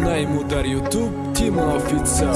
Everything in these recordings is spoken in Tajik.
ему дар ютуб тима офитсал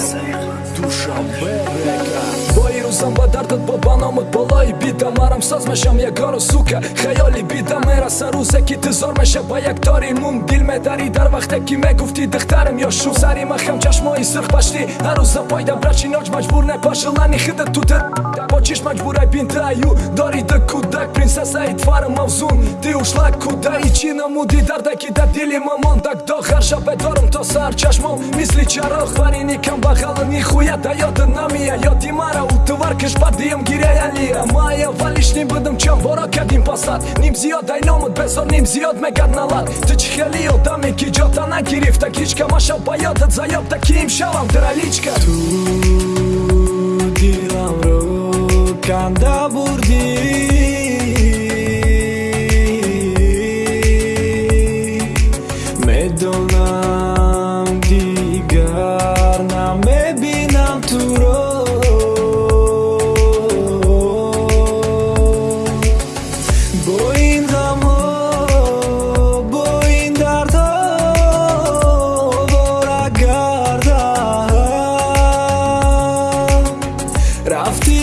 душанбе река бо ирӯзам ба дардат бо баномат болои бида марам соз мешам ягону сука. Хаёли бида мераса рӯзе ки тизор меша ба як тори мун дил медарӣ дар вақте ки мегуфтӣ духтарам ё шу сари махам чашмои сирхпашти ҳарӯза пойда брачиноч маҷбур непашилани хида тутер бо чиш маҷбурай бинтаю дори да кудак принсесаи твара мавзун ти ушлак кудаи чӣ намудӣ дардаки да дили мамондак дохар шабе дорам сар чашмом мисли чароғ варини камбағалани хуя да ёда намия ёди мара утувар кишбадиям гиряялия мая валиш ним будам чам боро кадим пасад ним зиёд айномуд бесор ним зиёд мегад налад. Ту чи хели одаме ки ҷота нагирифта кичка маша ба ёдат заёбта ки имшавам драличка ту диламро канда бурдӣ бо ин ғамҳо бо ин дардҳо овора гардам рафтӣ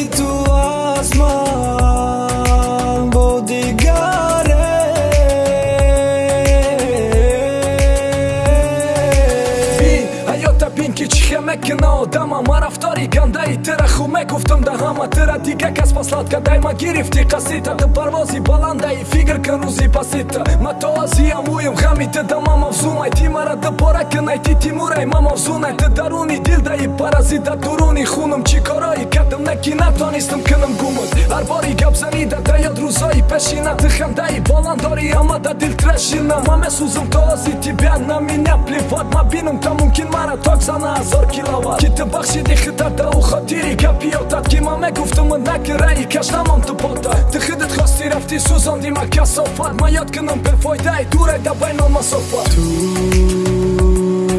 мекина одама ма рафтори гандаи тера хуб мегуфтам да ҳама тера дига кас паслат кадай ма гирифти қасита. Ты парвози баландаи фикр кан рӯзи пасита. Ма то азиям уим ғами ты да ма мавзумай. Ти мара дубора кинай ти тимурай ма мавзунай ты даруни дилдаи паразита дуруни хунам чӣ корои кардам на ки натонистам кинам гумат ҳар бори гап занида да ёд рӯзои пешина. Ты хандаи баландори ама да дилтрешина ма месӯзам то ази тибя на меня плеват. Ма бинам та мумкин мара ток зана ҳазор киловат ки ты бахшиди хитата у хотири гапиётат ки ман мегуфтам накираи каштамон тупота ты хидит хости рафти сӯзонди ма касофат ма ёд кунам бефойдаи дуре да байно масофат ту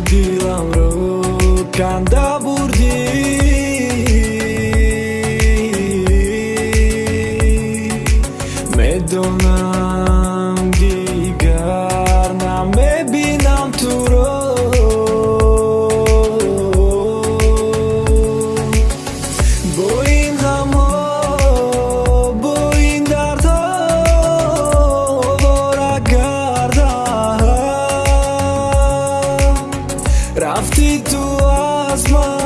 диламро канда бурдӣ медонам رفتی تو آسمان